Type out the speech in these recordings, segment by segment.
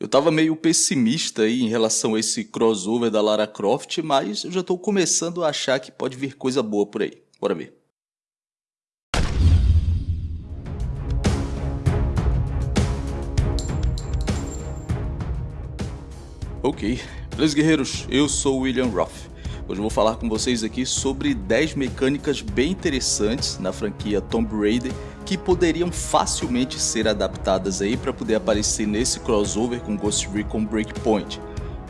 Eu tava meio pessimista aí em relação a esse crossover da Lara Croft, mas eu já tô começando a achar que pode vir coisa boa por aí. Bora ver. Ok, beleza guerreiros? Eu sou William Roth. Hoje eu vou falar com vocês aqui sobre 10 mecânicas bem interessantes na franquia Tomb Raider que poderiam facilmente ser adaptadas aí para poder aparecer nesse crossover com Ghost Recon Breakpoint.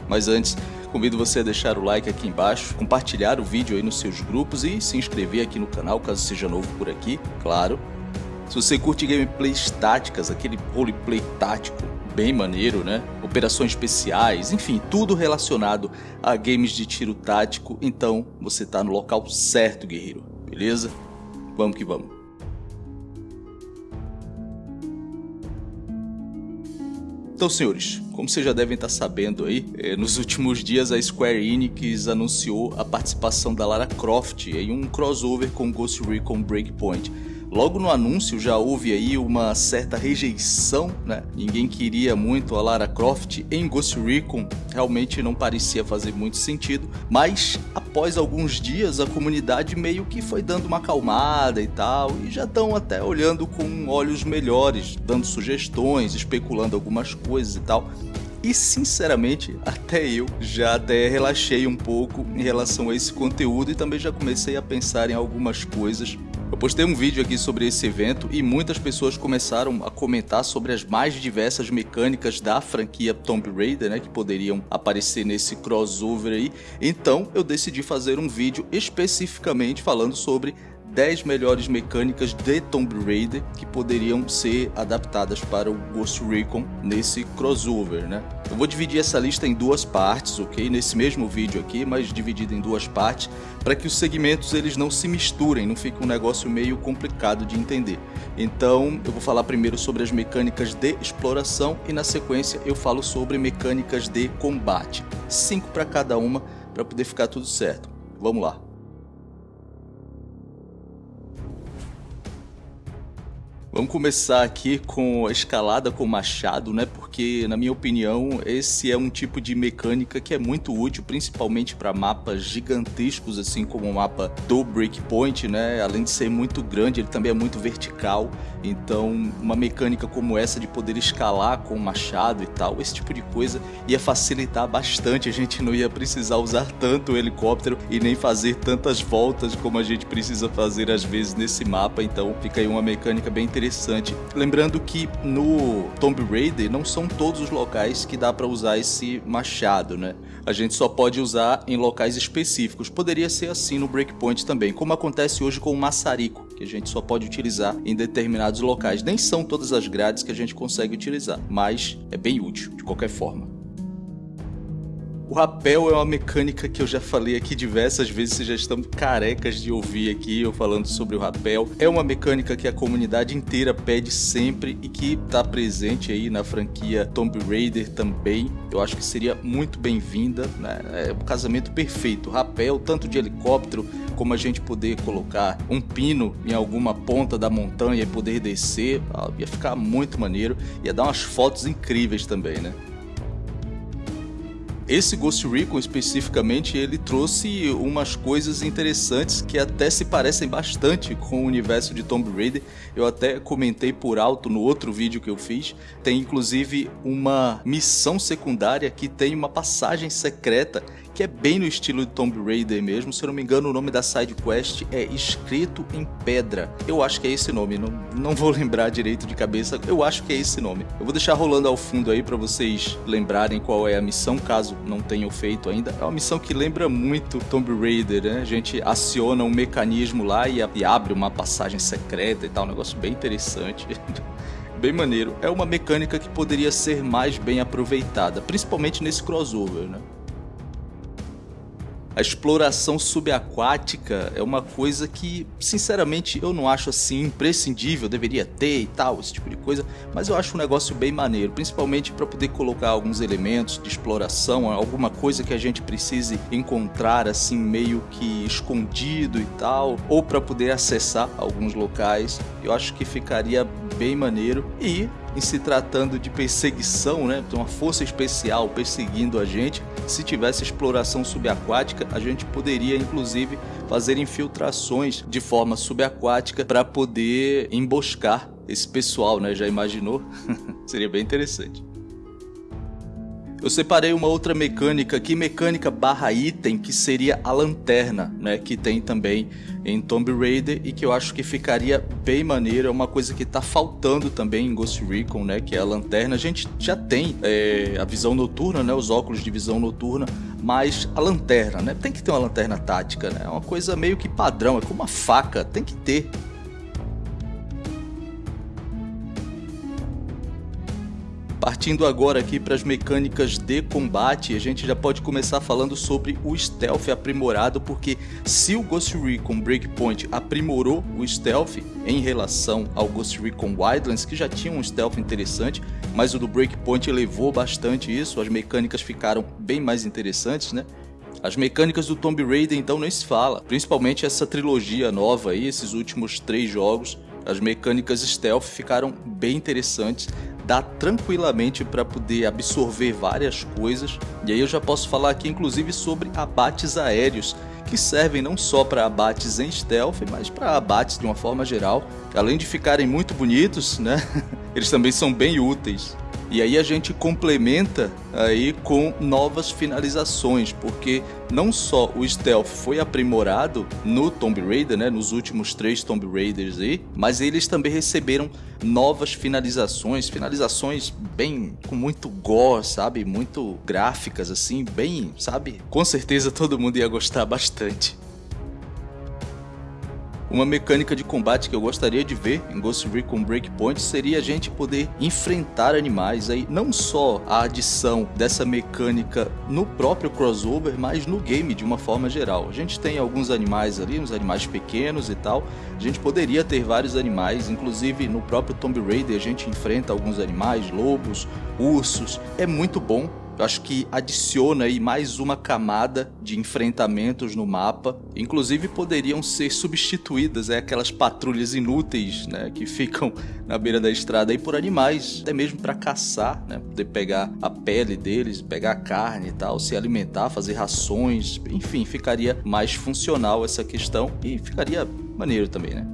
Mas antes, convido você a deixar o like aqui embaixo, compartilhar o vídeo aí nos seus grupos e se inscrever aqui no canal caso seja novo por aqui, claro. Se você curte gameplays táticas, aquele roleplay tático bem maneiro, né? Operações especiais, enfim, tudo relacionado a games de tiro tático, então você está no local certo, guerreiro, beleza? Vamos que vamos. Então, senhores, como vocês já devem estar sabendo aí, eh, nos últimos dias a Square Enix anunciou a participação da Lara Croft em um crossover com Ghost Recon Breakpoint. Logo no anúncio já houve aí uma certa rejeição, né? Ninguém queria muito a Lara Croft em Ghost Recon, realmente não parecia fazer muito sentido, mas após alguns dias a comunidade meio que foi dando uma acalmada e tal, e já estão até olhando com olhos melhores, dando sugestões, especulando algumas coisas e tal. E sinceramente, até eu já até relaxei um pouco em relação a esse conteúdo e também já comecei a pensar em algumas coisas eu postei um vídeo aqui sobre esse evento e muitas pessoas começaram a comentar sobre as mais diversas mecânicas da franquia Tomb Raider, né, que poderiam aparecer nesse crossover aí. Então eu decidi fazer um vídeo especificamente falando sobre 10 melhores mecânicas de Tomb Raider que poderiam ser adaptadas para o Ghost Recon nesse crossover, né? Eu vou dividir essa lista em duas partes, ok? Nesse mesmo vídeo aqui, mas dividido em duas partes, para que os segmentos eles não se misturem, não fique um negócio meio complicado de entender. Então, eu vou falar primeiro sobre as mecânicas de exploração e na sequência eu falo sobre mecânicas de combate. Cinco para cada uma para poder ficar tudo certo. Vamos lá. Vamos começar aqui com a escalada com machado, né? Porque, na minha opinião, esse é um tipo de mecânica que é muito útil, principalmente para mapas gigantescos, assim como o mapa do Breakpoint, né? Além de ser muito grande, ele também é muito vertical. Então, uma mecânica como essa de poder escalar com machado e tal, esse tipo de coisa ia facilitar bastante. A gente não ia precisar usar tanto o helicóptero e nem fazer tantas voltas como a gente precisa fazer às vezes nesse mapa. Então, fica aí uma mecânica bem interessante. Lembrando que no Tomb Raider não são todos os locais que dá para usar esse machado, né? A gente só pode usar em locais específicos. Poderia ser assim no Breakpoint também, como acontece hoje com o maçarico, que a gente só pode utilizar em determinados locais. Nem são todas as grades que a gente consegue utilizar, mas é bem útil de qualquer forma. O rapel é uma mecânica que eu já falei aqui diversas vezes, vocês já estão carecas de ouvir aqui eu falando sobre o rapel. É uma mecânica que a comunidade inteira pede sempre e que está presente aí na franquia Tomb Raider também. Eu acho que seria muito bem-vinda, né? É um casamento perfeito. Rapel, tanto de helicóptero, como a gente poder colocar um pino em alguma ponta da montanha e poder descer, ia ficar muito maneiro. Ia dar umas fotos incríveis também, né? Esse Ghost Recon especificamente, ele trouxe umas coisas interessantes que até se parecem bastante com o universo de Tomb Raider. Eu até comentei por alto no outro vídeo que eu fiz. Tem inclusive uma missão secundária que tem uma passagem secreta que é bem no estilo de Tomb Raider mesmo. Se eu não me engano, o nome da side quest é Escrito em Pedra. Eu acho que é esse nome, não, não vou lembrar direito de cabeça. Eu acho que é esse nome. Eu vou deixar rolando ao fundo aí para vocês lembrarem qual é a missão, caso não tenham feito ainda. É uma missão que lembra muito Tomb Raider, né? A gente aciona um mecanismo lá e, e abre uma passagem secreta e tal, um negócio bem interessante. bem maneiro. É uma mecânica que poderia ser mais bem aproveitada, principalmente nesse crossover, né? A exploração subaquática é uma coisa que, sinceramente, eu não acho assim imprescindível, deveria ter e tal, esse tipo de coisa, mas eu acho um negócio bem maneiro, principalmente para poder colocar alguns elementos de exploração, alguma coisa que a gente precise encontrar assim meio que escondido e tal, ou para poder acessar alguns locais. Eu acho que ficaria bem maneiro e em se tratando de perseguição, né, uma força especial perseguindo a gente, se tivesse exploração subaquática, a gente poderia inclusive fazer infiltrações de forma subaquática para poder emboscar esse pessoal, né? Já imaginou? Seria bem interessante. Eu separei uma outra mecânica aqui, mecânica barra item, que seria a lanterna, né? Que tem também em Tomb Raider e que eu acho que ficaria bem maneiro. É uma coisa que tá faltando também em Ghost Recon, né? Que é a lanterna. A gente já tem é, a visão noturna, né? Os óculos de visão noturna, mas a lanterna, né? Tem que ter uma lanterna tática, né? É uma coisa meio que padrão, é como uma faca, tem que ter. Partindo agora aqui para as mecânicas de combate, a gente já pode começar falando sobre o stealth aprimorado, porque se o Ghost Recon Breakpoint aprimorou o stealth em relação ao Ghost Recon Wildlands, que já tinha um stealth interessante, mas o do Breakpoint elevou bastante isso, as mecânicas ficaram bem mais interessantes, né? As mecânicas do Tomb Raider então nem se fala, principalmente essa trilogia nova aí, esses últimos três jogos, as mecânicas stealth ficaram bem interessantes, dá tranquilamente para poder absorver várias coisas. E aí eu já posso falar aqui inclusive sobre abates aéreos, que servem não só para abates em stealth, mas para abates de uma forma geral. Além de ficarem muito bonitos, né? Eles também são bem úteis. E aí a gente complementa aí com novas finalizações, porque não só o stealth foi aprimorado no Tomb Raider, né, nos últimos três Tomb Raiders aí, mas eles também receberam novas finalizações, finalizações bem com muito gore, sabe, muito gráficas assim, bem, sabe? Com certeza todo mundo ia gostar bastante. Uma mecânica de combate que eu gostaria de ver em Ghost Recon Breakpoint seria a gente poder enfrentar animais aí, não só a adição dessa mecânica no próprio crossover, mas no game de uma forma geral. A gente tem alguns animais ali, uns animais pequenos e tal, a gente poderia ter vários animais, inclusive no próprio Tomb Raider a gente enfrenta alguns animais, lobos, ursos, é muito bom eu acho que adiciona aí mais uma camada de enfrentamentos no mapa. Inclusive poderiam ser substituídas é, aquelas patrulhas inúteis né, que ficam na beira da estrada aí por animais, até mesmo para caçar, né, poder pegar a pele deles, pegar a carne e tal, se alimentar, fazer rações, enfim, ficaria mais funcional essa questão e ficaria maneiro também, né?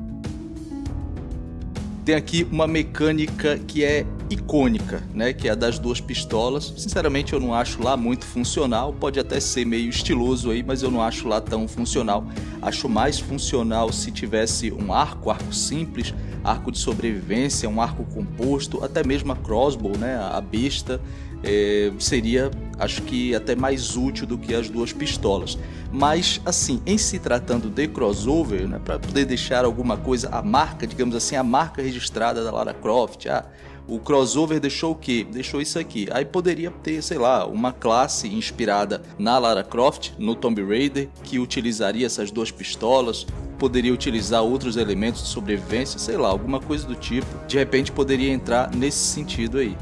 Tem aqui uma mecânica que é icônica, né, que é a das duas pistolas. Sinceramente, eu não acho lá muito funcional. Pode até ser meio estiloso aí, mas eu não acho lá tão funcional. Acho mais funcional se tivesse um arco, arco simples, arco de sobrevivência, um arco composto, até mesmo a crossbow, né, a besta, é, seria, acho que até mais útil do que as duas pistolas. Mas, assim, em se tratando de crossover, né, para poder deixar alguma coisa, a marca, digamos assim, a marca registrada da Lara Croft, ah, o crossover deixou o que? Deixou isso aqui. Aí poderia ter, sei lá, uma classe inspirada na Lara Croft, no Tomb Raider, que utilizaria essas duas pistolas, poderia utilizar outros elementos de sobrevivência, sei lá, alguma coisa do tipo. De repente poderia entrar nesse sentido aí.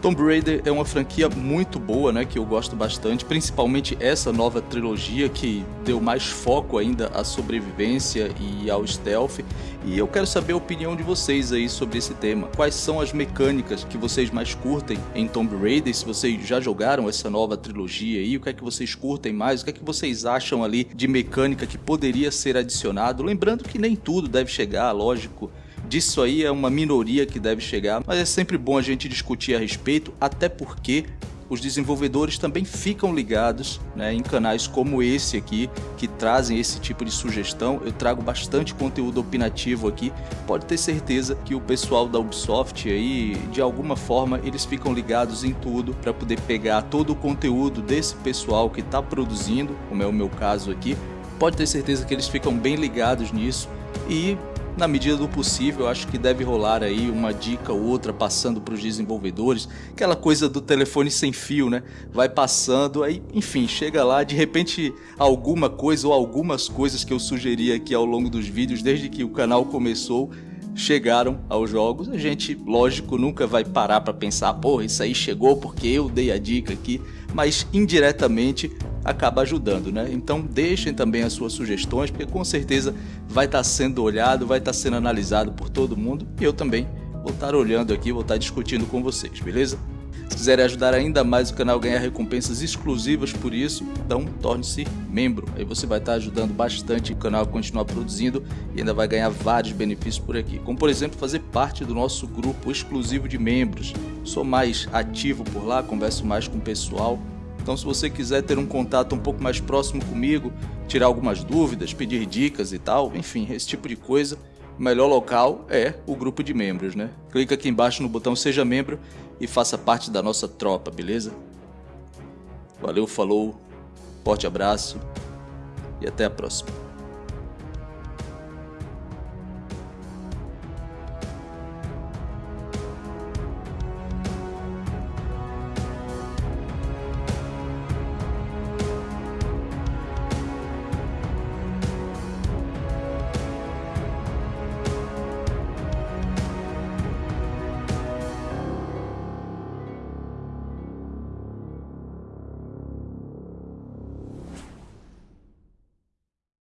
Tomb Raider é uma franquia muito boa, né, que eu gosto bastante, principalmente essa nova trilogia que deu mais foco ainda à sobrevivência e ao stealth. E eu quero saber a opinião de vocês aí sobre esse tema. Quais são as mecânicas que vocês mais curtem em Tomb Raider? Se vocês já jogaram essa nova trilogia aí, o que é que vocês curtem mais? O que é que vocês acham ali de mecânica que poderia ser adicionado? Lembrando que nem tudo deve chegar, lógico, disso aí é uma minoria que deve chegar, mas é sempre bom a gente discutir a respeito, até porque os desenvolvedores também ficam ligados né, em canais como esse aqui, que trazem esse tipo de sugestão. Eu trago bastante conteúdo opinativo aqui. Pode ter certeza que o pessoal da Ubisoft aí, de alguma forma, eles ficam ligados em tudo para poder pegar todo o conteúdo desse pessoal que está produzindo, como é o meu caso aqui. Pode ter certeza que eles ficam bem ligados nisso e na medida do possível, acho que deve rolar aí uma dica ou outra passando para os desenvolvedores, aquela coisa do telefone sem fio, né? Vai passando, aí, enfim, chega lá, de repente alguma coisa ou algumas coisas que eu sugeri aqui ao longo dos vídeos, desde que o canal começou, chegaram aos jogos. A gente, lógico, nunca vai parar para pensar, pô, isso aí chegou porque eu dei a dica aqui, mas indiretamente acaba ajudando, né? Então deixem também as suas sugestões, porque com certeza vai estar sendo olhado, vai estar sendo analisado por todo mundo e eu também vou estar olhando aqui, vou estar discutindo com vocês, beleza? Se quiserem ajudar ainda mais o canal a ganhar recompensas exclusivas por isso, então torne-se membro. Aí você vai estar ajudando bastante o canal a continuar produzindo e ainda vai ganhar vários benefícios por aqui. Como por exemplo, fazer parte do nosso grupo exclusivo de membros. Sou mais ativo por lá, converso mais com o pessoal. Então se você quiser ter um contato um pouco mais próximo comigo, tirar algumas dúvidas, pedir dicas e tal, enfim, esse tipo de coisa, o melhor local é o grupo de membros, né? Clica aqui embaixo no botão Seja Membro e faça parte da nossa tropa, beleza? Valeu, falou, forte abraço e até a próxima.